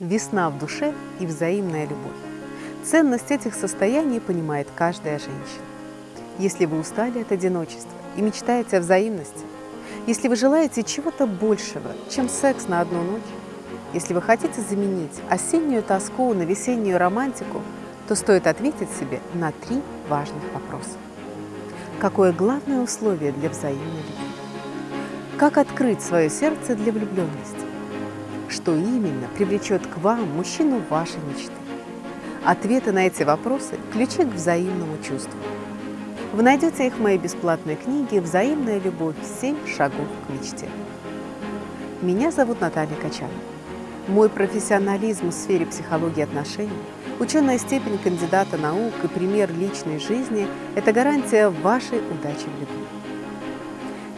Весна в душе и взаимная любовь. Ценность этих состояний понимает каждая женщина. Если вы устали от одиночества и мечтаете о взаимности, если вы желаете чего-то большего, чем секс на одну ночь, если вы хотите заменить осеннюю тоску на весеннюю романтику, то стоит ответить себе на три важных вопроса. Какое главное условие для взаимной любви? Как открыть свое сердце для влюбленности? Что именно привлечет к вам мужчину вашей мечты? Ответы на эти вопросы – ключи к взаимному чувству. Вы найдете их в моей бесплатной книге «Взаимная любовь. 7 шагов к мечте». Меня зовут Наталья Качан. Мой профессионализм в сфере психологии отношений, ученая степень кандидата наук и пример личной жизни – это гарантия вашей удачи в любви.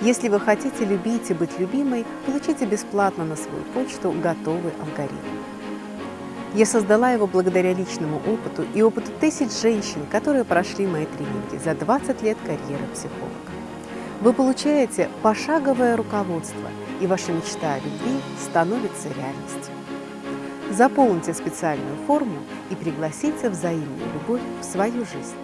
Если вы хотите любить и быть любимой, получите бесплатно на свою почту готовый алгоритм. Я создала его благодаря личному опыту и опыту тысяч женщин, которые прошли мои тренинги за 20 лет карьеры психолога. Вы получаете пошаговое руководство, и ваша мечта о любви становится реальностью. Заполните специальную форму и пригласите взаимную любовь в свою жизнь.